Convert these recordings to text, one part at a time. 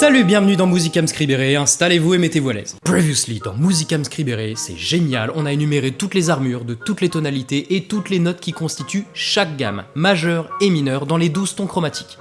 Salut, bienvenue dans Musicam Scribere, installez-vous et mettez-vous à l'aise. Previously, dans Musicam Scribere, c'est génial, on a énuméré toutes les armures de toutes les tonalités et toutes les notes qui constituent chaque gamme, majeure et mineure, dans les 12 tons chromatiques.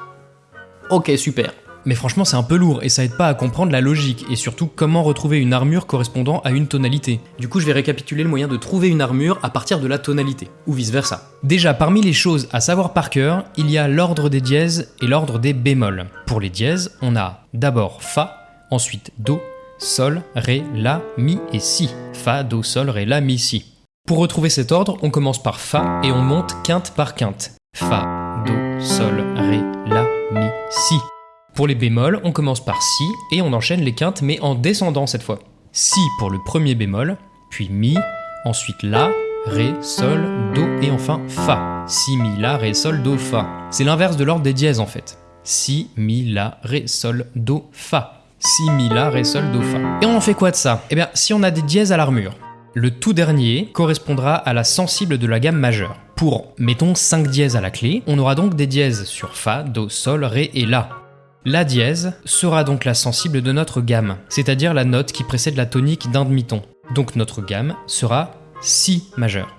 Ok, super. Mais franchement, c'est un peu lourd et ça aide pas à comprendre la logique et surtout comment retrouver une armure correspondant à une tonalité. Du coup, je vais récapituler le moyen de trouver une armure à partir de la tonalité, ou vice versa. Déjà, parmi les choses à savoir par cœur, il y a l'ordre des dièses et l'ordre des bémols. Pour les dièses, on a d'abord Fa, ensuite Do, Sol, Ré, La, Mi et Si. Fa, Do, Sol, Ré, La, Mi, Si. Pour retrouver cet ordre, on commence par Fa et on monte quinte par quinte. Fa, Do, Sol, Ré, La, Mi, Si. Pour les bémols, on commence par Si et on enchaîne les quintes mais en descendant cette fois. Si pour le premier bémol, puis Mi, ensuite La, Ré, Sol, Do et enfin Fa. Si, Mi, La, Ré, Sol, Do, Fa. C'est l'inverse de l'ordre des dièses en fait. Si, Mi, La, Ré, Sol, Do, Fa. Si, Mi, La, Ré, Sol, Do, Fa. Et on en fait quoi de ça? Eh bien, si on a des dièses à l'armure, le tout dernier correspondra à la sensible de la gamme majeure. Pour, mettons, 5 dièses à la clé, on aura donc des dièses sur Fa, Do, Sol, Ré et La. La dièse sera donc la sensible de notre gamme, c'est-à-dire la note qui précède la tonique d'un demi-ton. Donc notre gamme sera Si majeur.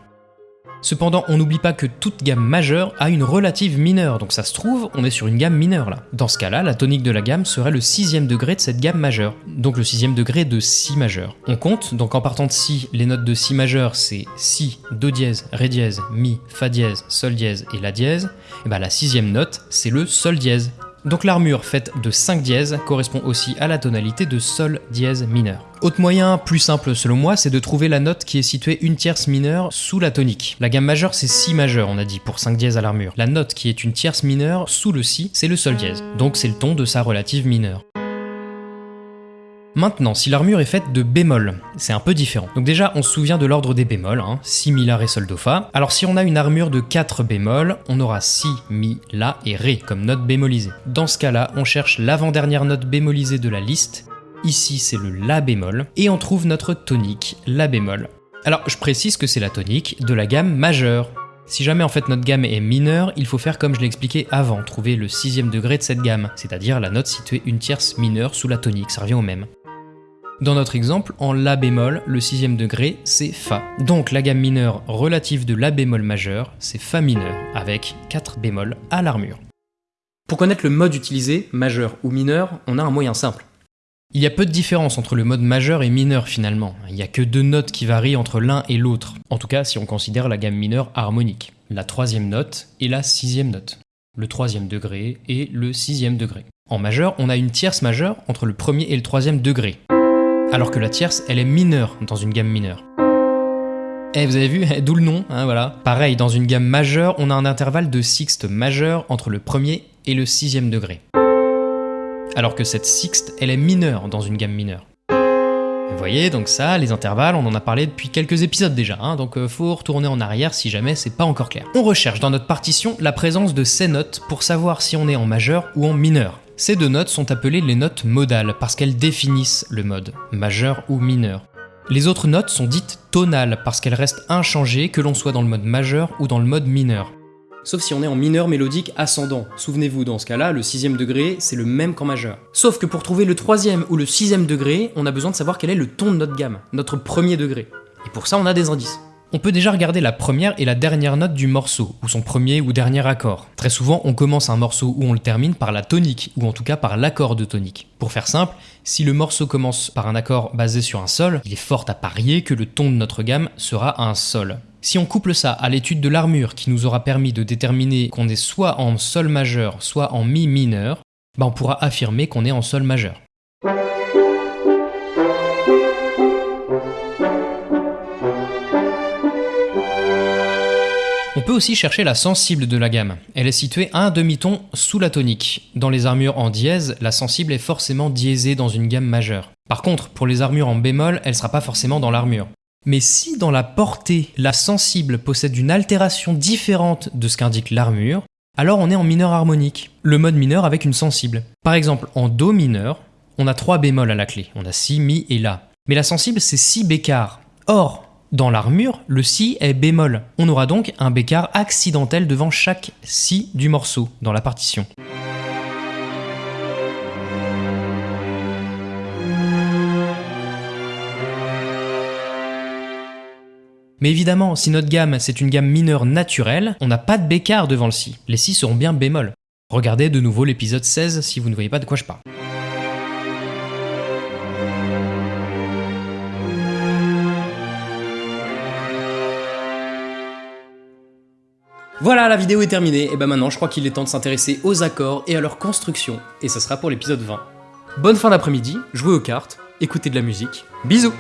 Cependant, on n'oublie pas que toute gamme majeure a une relative mineure, donc ça se trouve, on est sur une gamme mineure là. Dans ce cas-là, la tonique de la gamme serait le sixième degré de cette gamme majeure, donc le sixième degré de Si majeur. On compte, donc en partant de Si, les notes de Si majeur c'est Si, Do dièse, Ré dièse, Mi, Fa dièse, Sol dièse et La dièse, et bah la sixième note c'est le Sol dièse. Donc l'armure faite de 5 dièses correspond aussi à la tonalité de Sol dièse mineur. Autre moyen plus simple selon moi, c'est de trouver la note qui est située une tierce mineure sous la tonique. La gamme majeure c'est Si majeur, on a dit, pour 5 dièses à l'armure. La note qui est une tierce mineure sous le Si, c'est le Sol dièse. Donc c'est le ton de sa relative mineure. Maintenant, si l'armure est faite de bémol, c'est un peu différent. Donc déjà, on se souvient de l'ordre des bémols, hein, Si, Mi, La, Ré, Sol, Do, Fa. Alors si on a une armure de 4 bémols, on aura Si, Mi, La et Ré comme note bémolisée. Dans ce cas-là, on cherche l'avant-dernière note bémolisée de la liste. Ici, c'est le La bémol. Et on trouve notre tonique, La bémol. Alors, je précise que c'est la tonique de la gamme majeure. Si jamais en fait notre gamme est mineure, il faut faire comme je l'ai expliqué avant, trouver le sixième degré de cette gamme, c'est-à-dire la note située une tierce mineure sous la tonique, ça revient au même. Dans notre exemple, en La bémol, le sixième degré, c'est Fa. Donc la gamme mineure relative de La bémol majeur, c'est Fa mineur, avec 4 bémols à l'armure. Pour connaître le mode utilisé, majeur ou mineur, on a un moyen simple. Il y a peu de différence entre le mode majeur et mineur finalement. Il n'y a que deux notes qui varient entre l'un et l'autre. En tout cas, si on considère la gamme mineure harmonique. La troisième note et la sixième note. Le troisième degré et le sixième degré. En majeur, on a une tierce majeure entre le premier et le troisième degré alors que la tierce, elle est mineure dans une gamme mineure. Et eh, vous avez vu, d'où le nom, hein, voilà. Pareil, dans une gamme majeure, on a un intervalle de sixte majeur entre le premier et le sixième degré. Alors que cette sixte, elle est mineure dans une gamme mineure. Vous voyez, donc ça, les intervalles, on en a parlé depuis quelques épisodes déjà, hein, donc euh, faut retourner en arrière si jamais c'est pas encore clair. On recherche dans notre partition la présence de ces notes pour savoir si on est en majeur ou en mineur. Ces deux notes sont appelées les notes modales parce qu'elles définissent le mode, majeur ou mineur. Les autres notes sont dites tonales parce qu'elles restent inchangées que l'on soit dans le mode majeur ou dans le mode mineur. Sauf si on est en mineur mélodique ascendant. Souvenez-vous, dans ce cas-là, le sixième degré, c'est le même qu'en majeur. Sauf que pour trouver le troisième ou le sixième degré, on a besoin de savoir quel est le ton de notre gamme, notre premier degré. Et pour ça, on a des indices. On peut déjà regarder la première et la dernière note du morceau, ou son premier ou dernier accord. Très souvent, on commence un morceau ou on le termine par la tonique, ou en tout cas par l'accord de tonique. Pour faire simple, si le morceau commence par un accord basé sur un sol, il est fort à parier que le ton de notre gamme sera un sol. Si on couple ça à l'étude de l'armure qui nous aura permis de déterminer qu'on est soit en sol majeur, soit en mi mineur, bah on pourra affirmer qu'on est en sol majeur. Chercher la sensible de la gamme. Elle est située à un demi-ton sous la tonique. Dans les armures en dièse, la sensible est forcément diésée dans une gamme majeure. Par contre, pour les armures en bémol, elle ne sera pas forcément dans l'armure. Mais si dans la portée, la sensible possède une altération différente de ce qu'indique l'armure, alors on est en mineur harmonique, le mode mineur avec une sensible. Par exemple, en Do mineur, on a trois bémols à la clé, on a Si, Mi et La. Mais la sensible, c'est Si bécard. Or, Dans l'armure, le si est bémol. On aura donc un bécard accidentel devant chaque si du morceau dans la partition. Mais évidemment, si notre gamme c'est une gamme mineure naturelle, on n'a pas de bécard devant le si. Les si seront bien bémol. Regardez de nouveau l'épisode 16 si vous ne voyez pas de quoi je parle. Voilà, la vidéo est terminée, et ben maintenant je crois qu'il est temps de s'intéresser aux accords et à leur construction, et ça sera pour l'épisode 20. Bonne fin d'après-midi, jouez aux cartes, écoutez de la musique, bisous